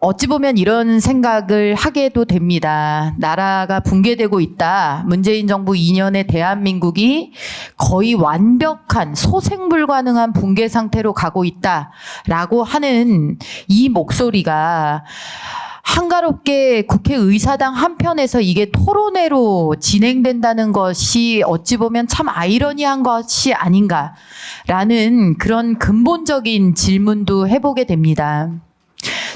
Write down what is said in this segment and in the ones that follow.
어찌 보면 이런 생각을 하게도 됩니다. 나라가 붕괴되고 있다. 문재인 정부 2년에 대한민국이 거의 완벽한 소생 불가능한 붕괴 상태로 가고 있다라고 하는 이 목소리가 한가롭게 국회의사당 한편에서 이게 토론회로 진행된다는 것이 어찌 보면 참 아이러니한 것이 아닌가라는 그런 근본적인 질문도 해보게 됩니다.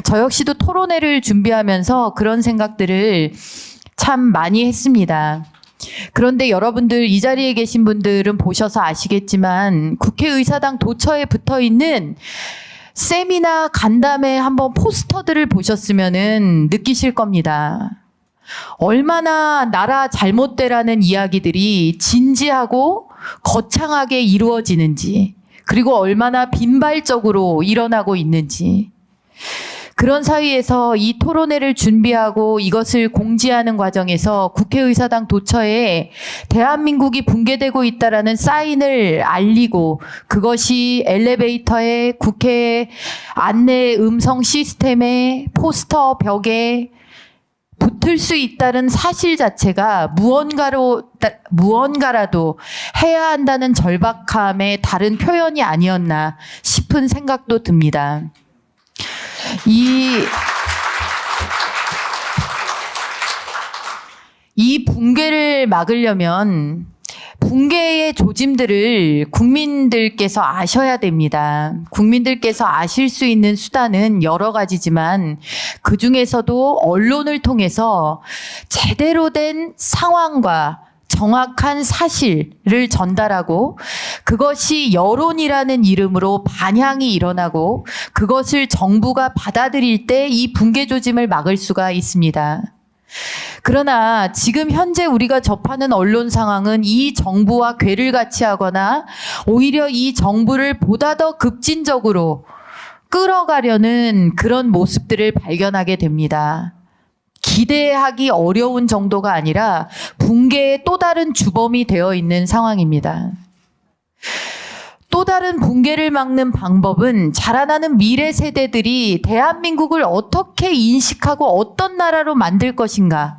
저 역시도 토론회를 준비하면서 그런 생각들을 참 많이 했습니다. 그런데 여러분들 이 자리에 계신 분들은 보셔서 아시겠지만 국회의사당 도처에 붙어 있는 세미나 간담회 한번 포스터들을 보셨으면은 느끼실 겁니다. 얼마나 나라 잘못되라는 이야기들이 진지하고 거창하게 이루어지는지, 그리고 얼마나 빈발적으로 일어나고 있는지. 그런 사이에서 이 토론회를 준비하고 이것을 공지하는 과정에서 국회의사당 도처에 대한민국이 붕괴되고 있다라는 사인을 알리고 그것이 엘리베이터에 국회 안내 음성 시스템에 포스터 벽에 붙을 수 있다는 사실 자체가 무언가로 따- 무언가라도 해야 한다는 절박함의 다른 표현이 아니었나 싶은 생각도 듭니다. 이, 이 붕괴를 막으려면 붕괴의 조짐들을 국민들께서 아셔야 됩니다. 국민들께서 아실 수 있는 수단은 여러 가지지만 그 중에서도 언론을 통해서 제대로 된 상황과 정확한 사실을 전달하고 그것이 여론이라는 이름으로 반향이 일어나고 그것을 정부가 받아들일 때 이 붕괴 조짐을 막을 수가 있습니다. 그러나 지금 현재 우리가 접하는 언론 상황은 이 정부와 괴를 같이 하거나 오히려 이 정부를 보다 더 급진적으로 끌어가려는 그런 모습들을 발견하게 됩니다. 기대하기 어려운 정도가 아니라 붕괴의 또 다른 주범이 되어 있는 상황입니다. 또 다른 붕괴를 막는 방법은 자라나는 미래 세대들이 대한민국을 어떻게 인식하고 어떤 나라로 만들 것인가.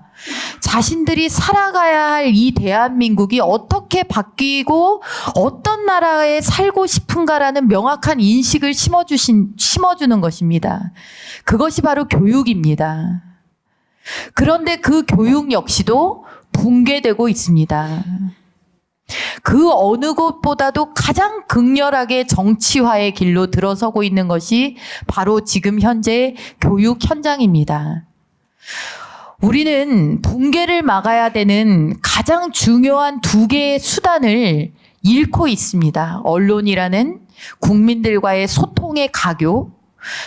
자신들이 살아가야 할 이 대한민국이 어떻게 바뀌고 어떤 나라에 살고 싶은가라는 명확한 인식을 심어주신, 심어주는 것입니다. 그것이 바로 교육입니다. 그런데 그 교육 역시도 붕괴되고 있습니다. 그 어느 곳보다도 가장 극렬하게 정치화의 길로 들어서고 있는 것이 바로 지금 현재 교육 현장입니다. 우리는 붕괴를 막아야 되는 가장 중요한 두 개의 수단을 잃고 있습니다. 언론이라는 국민들과의 소통의 가교,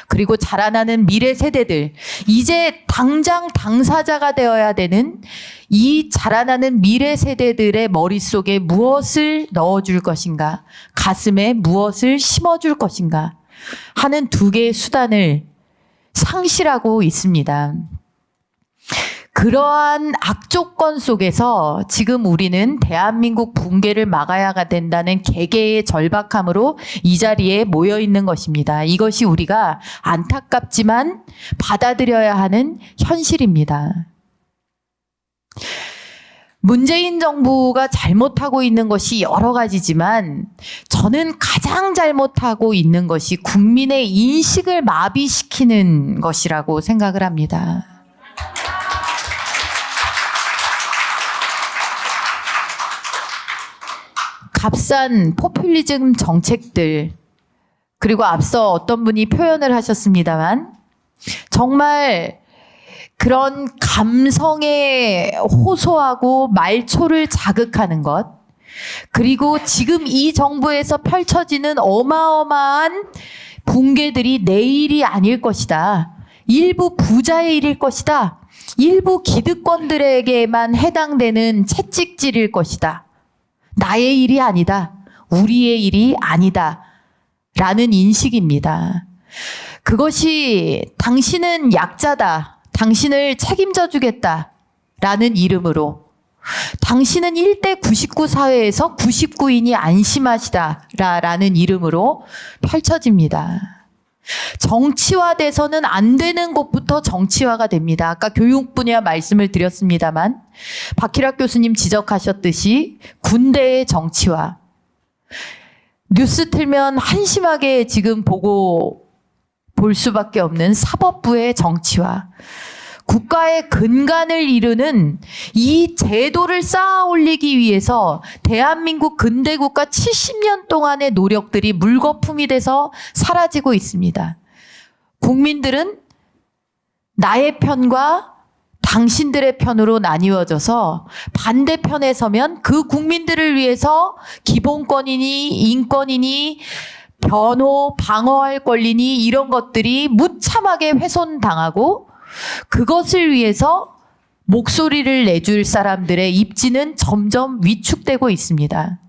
그리고 자라나는 미래 세대들, 이제 당장 당사자가 되어야 되는 이 자라나는 미래 세대들의 머릿속에 무엇을 넣어줄 것인가, 가슴에 무엇을 심어줄 것인가 하는 두 개의 수단을 상실하고 있습니다. 그러한 악조건 속에서 지금 우리는 대한민국 붕괴를 막아야 된다는 개개의 절박함으로 이 자리에 모여 있는 것입니다. 이것이 우리가 안타깝지만 받아들여야 하는 현실입니다. 문재인 정부가 잘못하고 있는 것이 여러 가지지만 저는 가장 잘못하고 있는 것이 국민의 인식을 마비시키는 것이라고 생각을 합니다. 값싼 포퓰리즘 정책들 그리고 앞서 어떤 분이 표현을 하셨습니다만 정말 그런 감성에 호소하고 말초를 자극하는 것 그리고 지금 이 정부에서 펼쳐지는 어마어마한 붕괴들이 내일이 아닐 것이다. 일부 부자의 일일 것이다. 일부 기득권들에게만 해당되는 채찍질일 것이다. 나의 일이 아니다. 우리의 일이 아니다. 라는 인식입니다. 그것이 당신은 약자다. 당신을 책임져 주겠다. 라는 이름으로 당신은 1대 99 사회에서 99인이 안심하시다. 라는 이름으로 펼쳐집니다. 정치화돼서는 안 되는 곳부터 정치화가 됩니다. 아까 교육 분야 말씀을 드렸습니다만 박희락 교수님 지적하셨듯이 군대의 정치화. 뉴스 틀면 한심하게 지금 보고 볼 수밖에 없는 사법부의 정치화. 국가의 근간을 이루는 이 제도를 쌓아 올리기 위해서 대한민국 근대국가 70년 동안의 노력들이 물거품이 돼서 사라지고 있습니다. 국민들은 나의 편과 당신들의 편으로 나뉘어져서 반대편에 서면 그 국민들을 위해서 기본권이니 인권이니 변호, 방어할 권리니 이런 것들이 무참하게 훼손당하고 그것을 위해서 목소리를 내줄 사람들의 입지는 점점 위축되고 있습니다.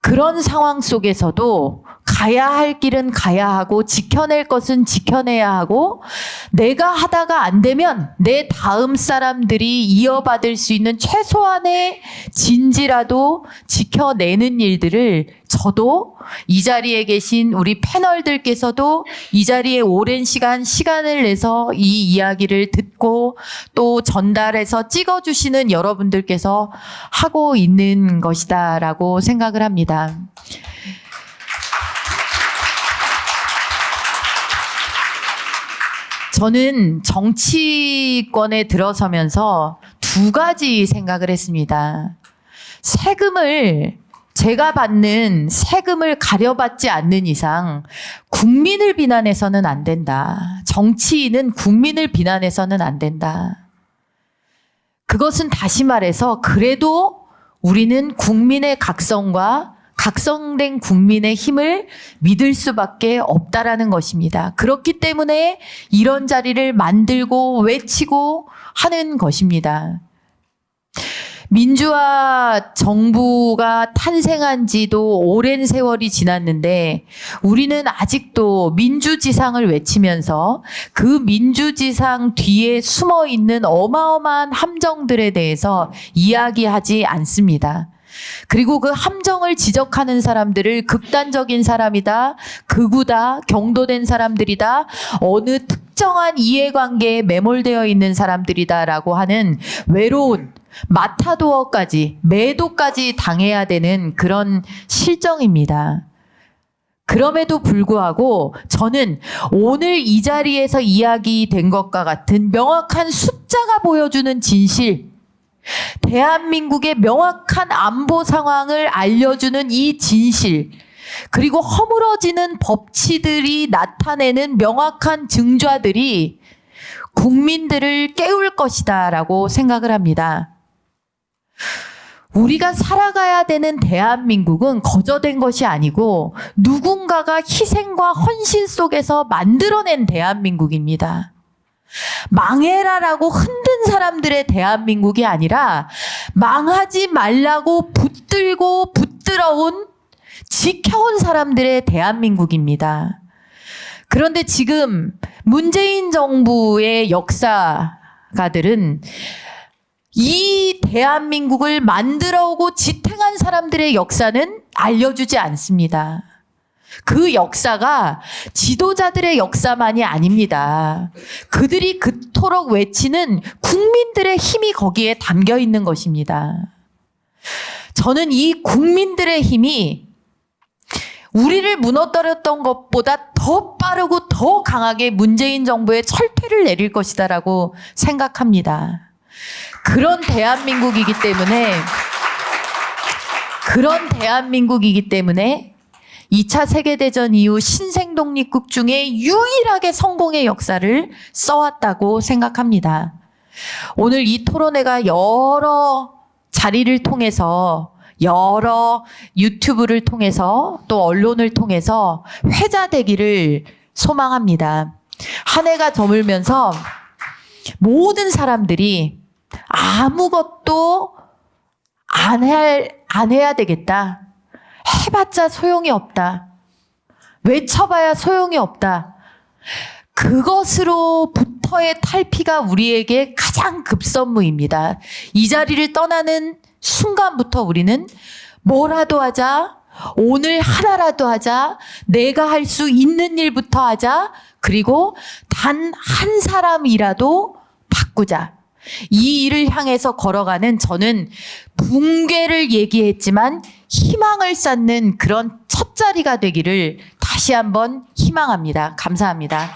그런 상황 속에서도 가야 할 길은 가야 하고 지켜낼 것은 지켜내야 하고 내가 하다가 안 되면 내 다음 사람들이 이어받을 수 있는 최소한의 진지라도 지켜내는 일들을 저도 이 자리에 계신 우리 패널들께서도 이 자리에 오랜 시간 시간을 내서 이 이야기를 듣고 또 전달해서 찍어주시는 여러분들께서 하고 있는 것이다라고 생각을 합니다. 저는 정치권에 들어서면서 두 가지 생각을 했습니다. 세금을 제가 받는 세금을 가려받지 않는 이상 국민을 비난해서는 안 된다. 정치인은 국민을 비난해서는 안 된다. 그것은 다시 말해서 그래도 우리는 국민의 각성과 각성된 국민의 힘을 믿을 수밖에 없다라는 것입니다. 그렇기 때문에 이런 자리를 만들고 외치고 하는 것입니다. 민주화 정부가 탄생한 지도 오랜 세월이 지났는데 우리는 아직도 민주지상을 외치면서 그 민주지상 뒤에 숨어 있는 어마어마한 함정들에 대해서 이야기하지 않습니다. 그리고 그 함정을 지적하는 사람들을 극단적인 사람이다, 극우다, 경도된 사람들이다, 어느 특정한 이해관계에 매몰되어 있는 사람들이다라고 하는 외로운 마타도어까지, 매도까지 당해야 되는 그런 실정입니다. 그럼에도 불구하고 저는 오늘 이 자리에서 이야기된 것과 같은 명확한 숫자가 보여주는 진실, 대한민국의 명확한 안보 상황을 알려주는 이 진실, 그리고 허물어지는 법치들이 나타내는 명확한 증좌들이 국민들을 깨울 것이다 라고 생각을 합니다. 우리가 살아가야 되는 대한민국은 거저된 것이 아니고 누군가가 희생과 헌신 속에서 만들어낸 대한민국입니다. 망해라라고 흔든 사람들의 대한민국이 아니라 망하지 말라고 붙들고 붙들어온 지켜온 사람들의 대한민국입니다. 그런데 지금 문재인 정부의 역사가들은 이 대한민국을 만들어 오고 지탱한 사람들의 역사는 알려주지 않습니다. 그 역사가 지도자들의 역사만이 아닙니다. 그들이 그토록 외치는 국민들의 힘이 거기에 담겨 있는 것입니다. 저는 이 국민들의 힘이 우리를 무너뜨렸던 것보다 더 빠르고 더 강하게 문재인 정부의 철퇴를 내릴 것이다라고 생각합니다. 그런 대한민국이기 때문에 그런 대한민국이기 때문에 2차 세계대전 이후 신생독립국 중에 유일하게 성공의 역사를 써왔다고 생각합니다. 오늘 이 토론회가 여러 자리를 통해서 여러 유튜브를 통해서 또 언론을 통해서 회자되기를 소망합니다. 한 해가 저물면서 모든 사람들이 아무것도 안, 할, 안 해야 되겠다. 해봤자 소용이 없다. 외쳐봐야 소용이 없다. 그것으로부터의 탈피가 우리에게 가장 급선무입니다. 이 자리를 떠나는 순간부터 우리는 뭐라도 하자, 오늘 하나라도 하자. 내가 할 수 있는 일부터 하자. 그리고 단 한 사람이라도 바꾸자. 이 일을 향해서 걸어가는 저는 붕괴를 얘기했지만 희망을 쌓는 그런 첫 자리가 되기를 다시 한번 희망합니다. 감사합니다.